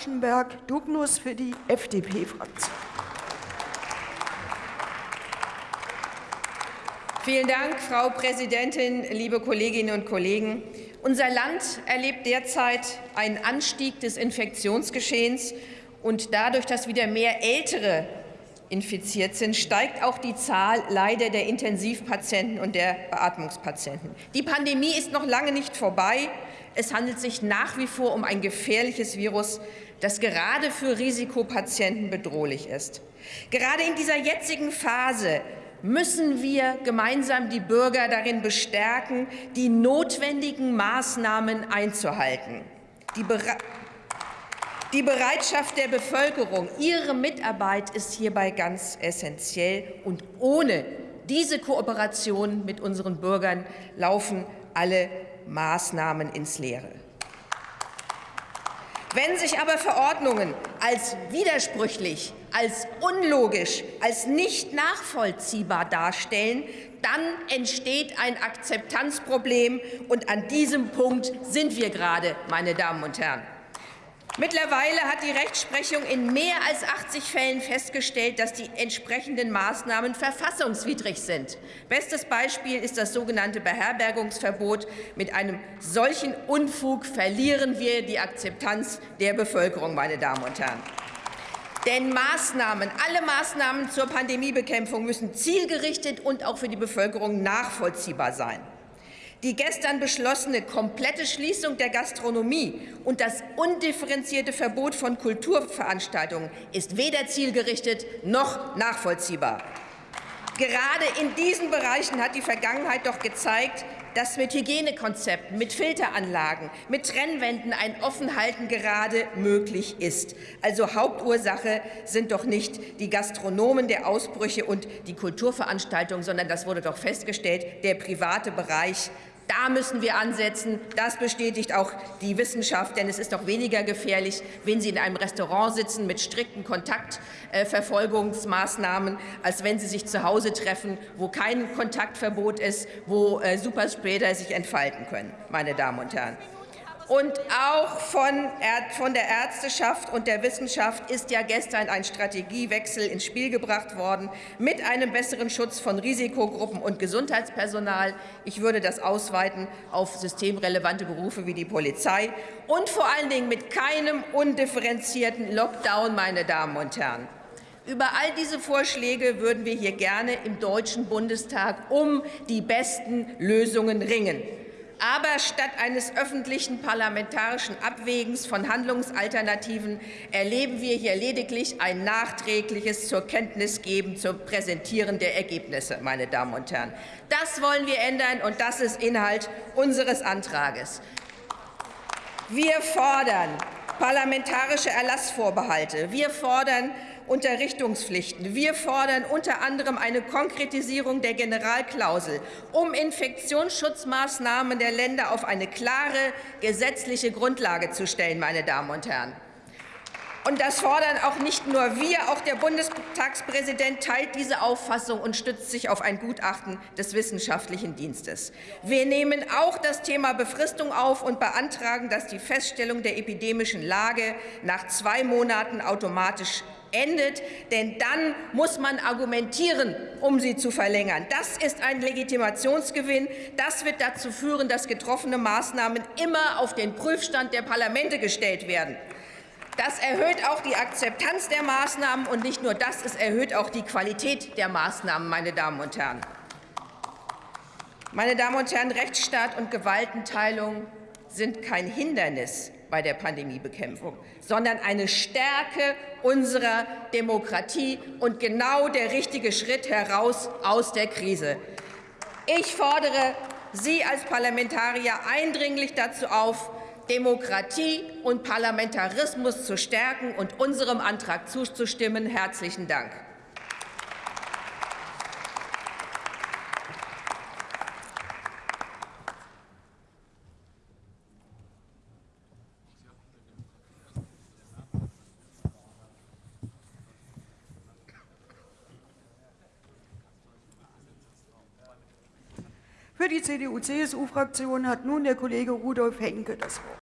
Aschenberg Dugnus für die FDP-Fraktion. Vielen Dank, Frau Präsidentin, liebe Kolleginnen und Kollegen. Unser Land erlebt derzeit einen Anstieg des Infektionsgeschehens. Und dadurch, dass wieder mehr Ältere infiziert sind, steigt auch die Zahl leider der Intensivpatienten und der Beatmungspatienten. Die Pandemie ist noch lange nicht vorbei. Es handelt sich nach wie vor um ein gefährliches Virus, das gerade für Risikopatienten bedrohlich ist. Gerade in dieser jetzigen Phase müssen wir gemeinsam die Bürger darin bestärken, die notwendigen Maßnahmen einzuhalten. Die, Bere die Bereitschaft der Bevölkerung, ihre Mitarbeit ist hierbei ganz essentiell. Und ohne diese Kooperation mit unseren Bürgern laufen alle Maßnahmen ins Leere. Wenn sich aber Verordnungen als widersprüchlich, als unlogisch, als nicht nachvollziehbar darstellen, dann entsteht ein Akzeptanzproblem. Und an diesem Punkt sind wir gerade, meine Damen und Herren. Mittlerweile hat die Rechtsprechung in mehr als 80 Fällen festgestellt, dass die entsprechenden Maßnahmen verfassungswidrig sind. Bestes Beispiel ist das sogenannte Beherbergungsverbot. Mit einem solchen Unfug verlieren wir die Akzeptanz der Bevölkerung, meine Damen und Herren. Denn Maßnahmen, alle Maßnahmen zur Pandemiebekämpfung müssen zielgerichtet und auch für die Bevölkerung nachvollziehbar sein. Die gestern beschlossene komplette Schließung der Gastronomie und das undifferenzierte Verbot von Kulturveranstaltungen ist weder zielgerichtet noch nachvollziehbar. Gerade in diesen Bereichen hat die Vergangenheit doch gezeigt, dass mit Hygienekonzepten, mit Filteranlagen, mit Trennwänden ein Offenhalten gerade möglich ist. Also Hauptursache sind doch nicht die Gastronomen der Ausbrüche und die Kulturveranstaltungen, sondern das wurde doch festgestellt, der private Bereich da müssen wir ansetzen. Das bestätigt auch die Wissenschaft, denn es ist doch weniger gefährlich, wenn Sie in einem Restaurant sitzen mit strikten Kontaktverfolgungsmaßnahmen, als wenn Sie sich zu Hause treffen, wo kein Kontaktverbot ist, wo äh, Superspreader sich entfalten können, meine Damen und Herren. Und auch von, von der Ärzteschaft und der Wissenschaft ist ja gestern ein Strategiewechsel ins Spiel gebracht worden mit einem besseren Schutz von Risikogruppen und Gesundheitspersonal. Ich würde das ausweiten auf systemrelevante Berufe wie die Polizei und vor allen Dingen mit keinem undifferenzierten Lockdown, meine Damen und Herren. Über all diese Vorschläge würden wir hier gerne im Deutschen Bundestag um die besten Lösungen ringen. Aber statt eines öffentlichen parlamentarischen Abwägens von Handlungsalternativen erleben wir hier lediglich ein nachträgliches zur Kenntnis geben, zum Präsentieren der Ergebnisse, meine Damen und Herren. Das wollen wir ändern, und das ist Inhalt unseres Antrages. Wir fordern parlamentarische Erlassvorbehalte. Wir fordern Unterrichtungspflichten. Wir fordern unter anderem eine Konkretisierung der Generalklausel, um Infektionsschutzmaßnahmen der Länder auf eine klare gesetzliche Grundlage zu stellen, meine Damen und Herren. Und das fordern auch nicht nur wir, auch der Bundestagspräsident teilt diese Auffassung und stützt sich auf ein Gutachten des Wissenschaftlichen Dienstes. Wir nehmen auch das Thema Befristung auf und beantragen, dass die Feststellung der epidemischen Lage nach zwei Monaten automatisch endet, denn dann muss man argumentieren, um sie zu verlängern. Das ist ein Legitimationsgewinn. Das wird dazu führen, dass getroffene Maßnahmen immer auf den Prüfstand der Parlamente gestellt werden. Das erhöht auch die Akzeptanz der Maßnahmen, und nicht nur das, es erhöht auch die Qualität der Maßnahmen, meine Damen und Herren. Meine Damen und Herren, Rechtsstaat und Gewaltenteilung sind kein Hindernis bei der Pandemiebekämpfung, sondern eine Stärke unserer Demokratie und genau der richtige Schritt heraus aus der Krise. Ich fordere Sie als Parlamentarier eindringlich dazu auf, Demokratie und Parlamentarismus zu stärken und unserem Antrag zuzustimmen. Herzlichen Dank. Für die CDU-CSU-Fraktion hat nun der Kollege Rudolf Henke das Wort.